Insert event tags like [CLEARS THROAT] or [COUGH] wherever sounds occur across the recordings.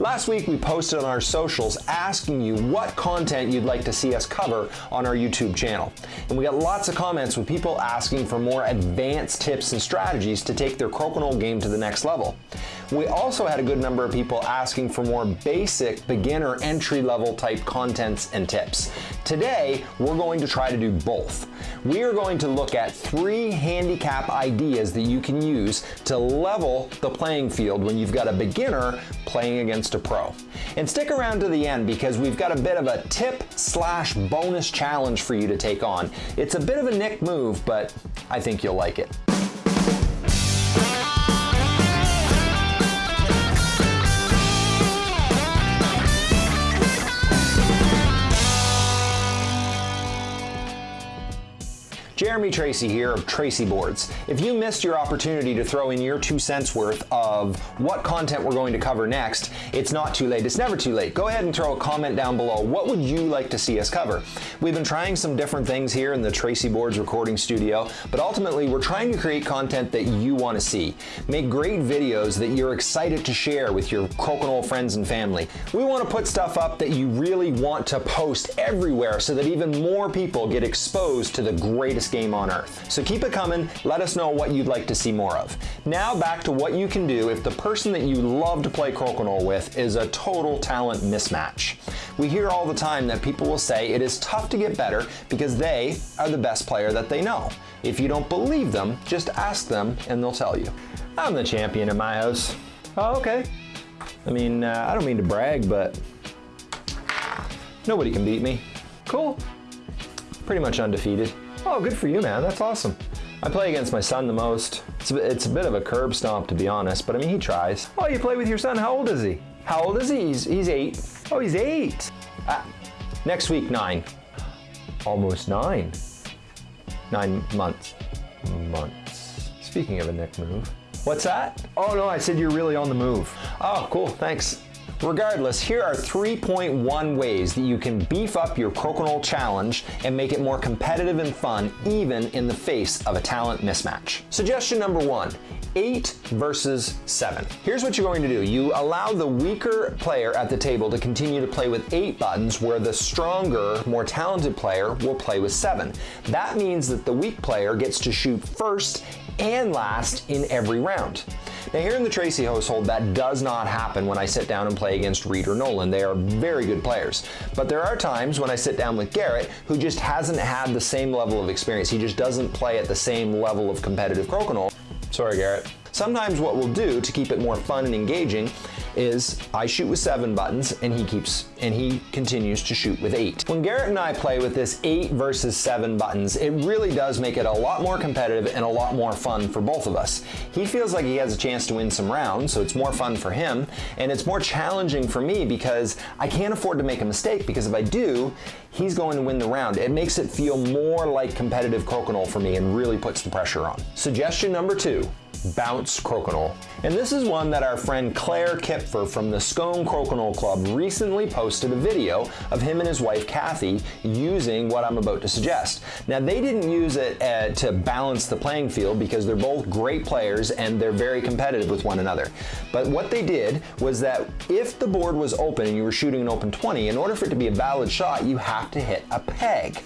Last week we posted on our socials asking you what content you'd like to see us cover on our YouTube channel. And we got lots of comments with people asking for more advanced tips and strategies to take their Crokinole game to the next level. We also had a good number of people asking for more basic beginner entry level type contents and tips. Today, we're going to try to do both. We are going to look at three handicap ideas that you can use to level the playing field when you've got a beginner playing against a pro. And stick around to the end because we've got a bit of a tip slash bonus challenge for you to take on. It's a bit of a Nick move, but I think you'll like it. Jeremy Tracy here of Tracy Boards. If you missed your opportunity to throw in your two cents worth of what content we're going to cover next, it's not too late. It's never too late. Go ahead and throw a comment down below. What would you like to see us cover? We've been trying some different things here in the Tracy Boards recording studio, but ultimately we're trying to create content that you want to see. Make great videos that you're excited to share with your Crokinole friends and family. We want to put stuff up that you really want to post everywhere so that even more people get exposed to the greatest game on earth. So keep it coming, let us know what you'd like to see more of. Now back to what you can do if the person that you love to play Crokinole with is a total talent mismatch. We hear all the time that people will say it is tough to get better because they are the best player that they know. If you don't believe them, just ask them and they'll tell you. I'm the champion in my house. Oh, okay. I mean, uh, I don't mean to brag, but nobody can beat me. Cool. Pretty much undefeated. Oh, good for you, man. That's awesome. I play against my son the most. It's a, it's a bit of a curb stomp, to be honest, but I mean, he tries. Oh, you play with your son? How old is he? How old is he? He's, he's eight. Oh, he's eight. Ah, next week, nine. Almost nine. Nine months. Months. Speaking of a neck move. What's that? Oh, no, I said you're really on the move. Oh, cool. Thanks. Regardless, here are 3.1 ways that you can beef up your Crokinole challenge and make it more competitive and fun even in the face of a talent mismatch. Suggestion number one, 8 versus 7. Here's what you're going to do. You allow the weaker player at the table to continue to play with 8 buttons where the stronger, more talented player will play with 7. That means that the weak player gets to shoot first and last in every round. Now here in the Tracy household, that does not happen when I sit down and play against Reed or Nolan. They are very good players. But there are times when I sit down with Garrett who just hasn't had the same level of experience. He just doesn't play at the same level of competitive crokinole. Sorry, Garrett. Sometimes what we'll do to keep it more fun and engaging is I shoot with seven buttons and he keeps and he continues to shoot with eight. When Garrett and I play with this eight versus seven buttons, it really does make it a lot more competitive and a lot more fun for both of us. He feels like he has a chance to win some rounds, so it's more fun for him, and it's more challenging for me because I can't afford to make a mistake because if I do, he's going to win the round. It makes it feel more like competitive crokinole for me and really puts the pressure on. Suggestion number two, Bounce Crokinole. And this is one that our friend Claire Kipfer from the Scone Crokinole Club recently posted a video of him and his wife Kathy using what I'm about to suggest. Now they didn't use it uh, to balance the playing field because they're both great players and they're very competitive with one another. But what they did was that if the board was open and you were shooting an open 20, in order for it to be a valid shot, you have to hit a peg.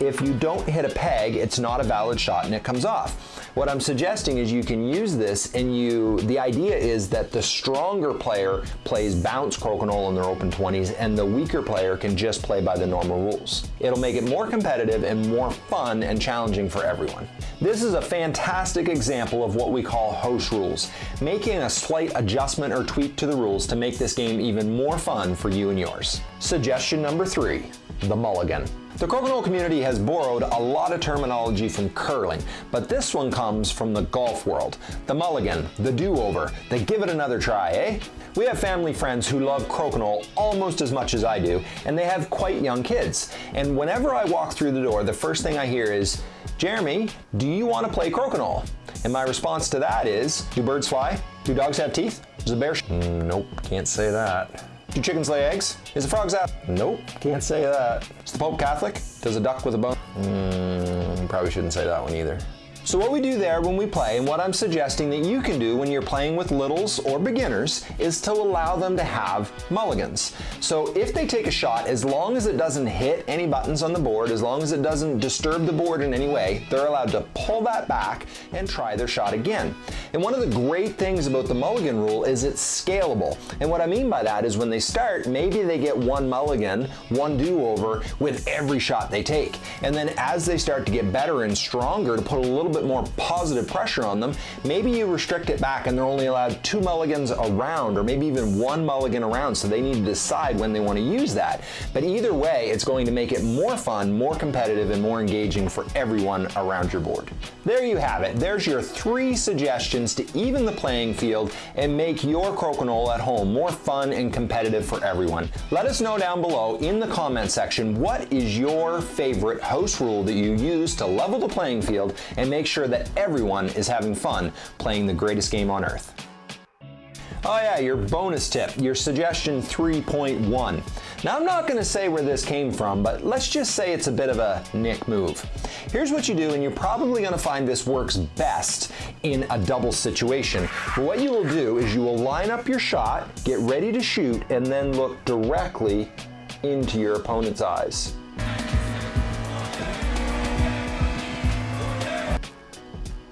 If you don't hit a peg, it's not a valid shot and it comes off. What I'm suggesting is you can use this and you, the idea is that the stronger player plays bounce crokinole in their open 20s and the weaker player can just play by the normal rules. It'll make it more competitive and more fun and challenging for everyone. This is a fantastic example of what we call host rules, making a slight adjustment or tweak to the rules to make this game even more fun for you and yours. Suggestion number three, the mulligan. The Crokinole community has borrowed a lot of terminology from curling, but this one comes from the golf world. The mulligan, the do-over, the give it another try, eh? We have family friends who love crokinole almost as much as I do, and they have quite young kids. And whenever I walk through the door, the first thing I hear is, Jeremy, do you want to play crokinole? And my response to that is, do birds fly? Do dogs have teeth? Does a bear Nope, can't say that. Do chickens lay eggs? Is the frog's out? Nope, can't say that. Is the Pope Catholic? Does a duck with a bone? Mm, probably shouldn't say that one either. So what we do there when we play and what I'm suggesting that you can do when you're playing with littles or beginners is to allow them to have mulligans. So if they take a shot, as long as it doesn't hit any buttons on the board, as long as it doesn't disturb the board in any way, they're allowed to pull that back and try their shot again. And one of the great things about the mulligan rule is it's scalable. And what I mean by that is when they start, maybe they get one mulligan, one do-over with every shot they take. And then as they start to get better and stronger to put a little bit more positive pressure on them, maybe you restrict it back and they're only allowed two mulligans around or maybe even one mulligan around so they need to decide when they want to use that. But either way, it's going to make it more fun, more competitive, and more engaging for everyone around your board. There you have it. There's your three suggestions to even the playing field and make your crokinole at home more fun and competitive for everyone. Let us know down below in the comment section what is your favorite house rule that you use to level the playing field and make sure that everyone is having fun playing the greatest game on earth. Oh yeah, your bonus tip, your suggestion 3.1. Now I'm not gonna say where this came from, but let's just say it's a bit of a Nick move. Here's what you do, and you're probably gonna find this works best in a double situation. What you will do is you will line up your shot, get ready to shoot, and then look directly into your opponent's eyes.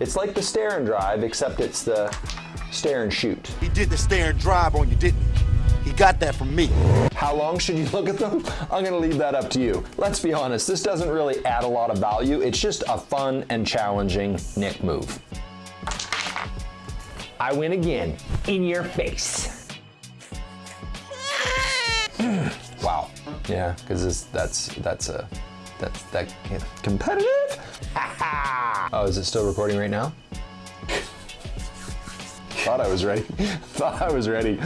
It's like the stare and drive, except it's the stare and shoot. He did the stare and drive on you, didn't he? He got that from me. How long should you look at them? [LAUGHS] I'm gonna leave that up to you. Let's be honest, this doesn't really add a lot of value. It's just a fun and challenging Nick move. I win again, in your face. [CLEARS THROAT] wow, yeah, because that's, that's a, that's that competitive? [LAUGHS] oh, is it still recording right now? [LAUGHS] Thought I was ready. [LAUGHS] Thought I was ready.